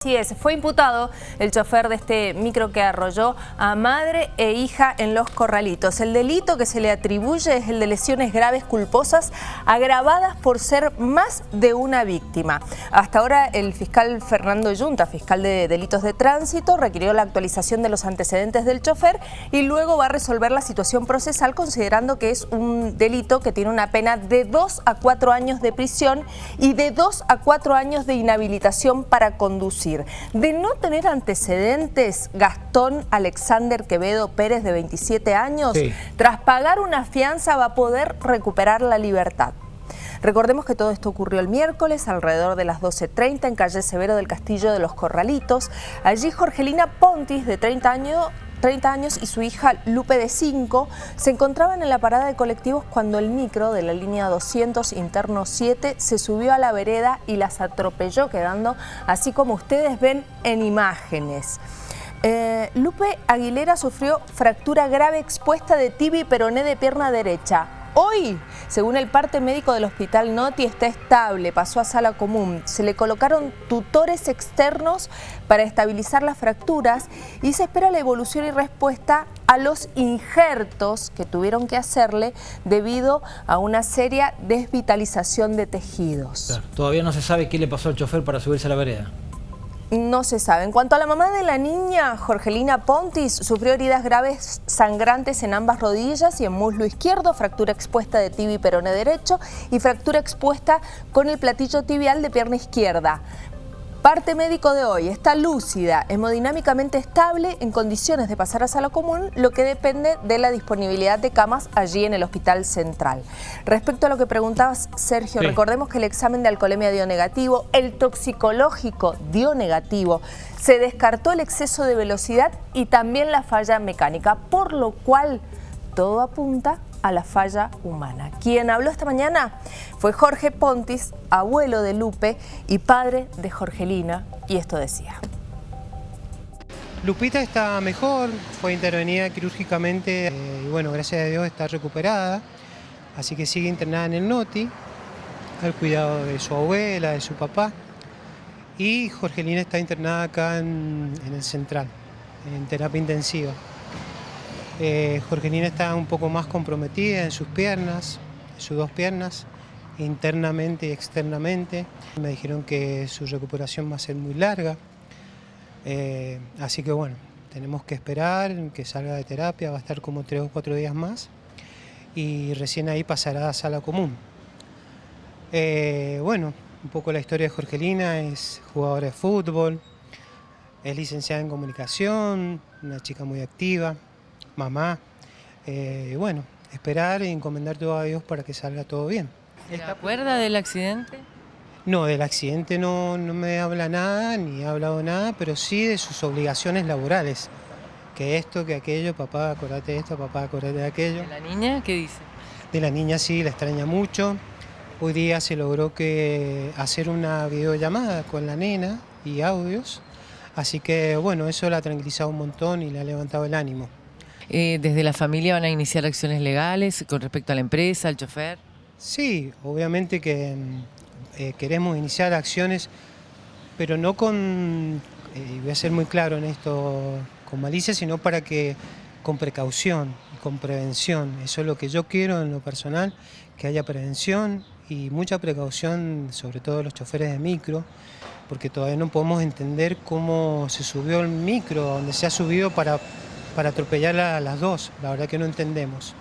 Así es, fue imputado el chofer de este micro que arrolló a madre e hija en Los Corralitos. El delito que se le atribuye es el de lesiones graves culposas agravadas por ser más de una víctima. Hasta ahora el fiscal Fernando Yunta, fiscal de delitos de tránsito, requirió la actualización de los antecedentes del chofer y luego va a resolver la situación procesal considerando que es un delito que tiene una pena de 2 a 4 años de prisión y de 2 a 4 años de inhabilitación para conducir. De no tener antecedentes, Gastón Alexander Quevedo Pérez, de 27 años, tras pagar una fianza va a poder recuperar la libertad. Recordemos que todo esto ocurrió el miércoles alrededor de las 12.30 en calle Severo del Castillo de los Corralitos. Allí Jorgelina Pontis, de 30 años, 30 años y su hija Lupe de 5 se encontraban en la parada de colectivos cuando el micro de la línea 200 interno 7 se subió a la vereda y las atropelló quedando así como ustedes ven en imágenes. Eh, Lupe Aguilera sufrió fractura grave expuesta de tibia y peroné de pierna derecha. Hoy, según el parte médico del hospital Noti, está estable, pasó a sala común. Se le colocaron tutores externos para estabilizar las fracturas y se espera la evolución y respuesta a los injertos que tuvieron que hacerle debido a una seria desvitalización de tejidos. todavía no se sabe qué le pasó al chofer para subirse a la vereda. No se sabe. En cuanto a la mamá de la niña, Jorgelina Pontis, sufrió heridas graves sangrantes en ambas rodillas y en muslo izquierdo, fractura expuesta de tibia y peroné derecho y fractura expuesta con el platillo tibial de pierna izquierda. Parte médico de hoy está lúcida, hemodinámicamente estable, en condiciones de pasar a sala común, lo que depende de la disponibilidad de camas allí en el Hospital Central. Respecto a lo que preguntabas, Sergio, recordemos que el examen de alcoholemia dio negativo, el toxicológico dio negativo, se descartó el exceso de velocidad y también la falla mecánica, por lo cual todo apunta a la falla humana. Quien habló esta mañana fue Jorge Pontis, abuelo de Lupe y padre de Jorgelina, y esto decía. Lupita está mejor, fue intervenida quirúrgicamente eh, y bueno, gracias a Dios está recuperada, así que sigue internada en el NOTI, al cuidado de su abuela, de su papá, y Jorgelina está internada acá en el central, en terapia intensiva. Eh, Jorgelina está un poco más comprometida en sus piernas, en sus dos piernas, internamente y externamente. Me dijeron que su recuperación va a ser muy larga, eh, así que bueno, tenemos que esperar que salga de terapia, va a estar como tres o cuatro días más y recién ahí pasará a sala común. Eh, bueno, un poco la historia de Jorgelina, es jugadora de fútbol, es licenciada en comunicación, una chica muy activa, mamá. Eh, bueno, esperar y encomendar todo a Dios para que salga todo bien. ¿Se acuerda del accidente? No, del accidente no, no me habla nada, ni ha hablado nada, pero sí de sus obligaciones laborales. Que esto, que aquello, papá, acordate de esto, papá, acordate de aquello. ¿De la niña qué dice? De la niña sí, la extraña mucho. Hoy día se logró que hacer una videollamada con la nena y audios. Así que bueno, eso la ha tranquilizado un montón y le ha levantado el ánimo. Eh, ¿Desde la familia van a iniciar acciones legales con respecto a la empresa, al chofer? Sí, obviamente que mm, eh, queremos iniciar acciones, pero no con, eh, voy a ser muy claro en esto, con malicia, sino para que con precaución con prevención. Eso es lo que yo quiero en lo personal, que haya prevención y mucha precaución, sobre todo los choferes de micro, porque todavía no podemos entender cómo se subió el micro, donde se ha subido para para atropellar a las dos, la verdad que no entendemos.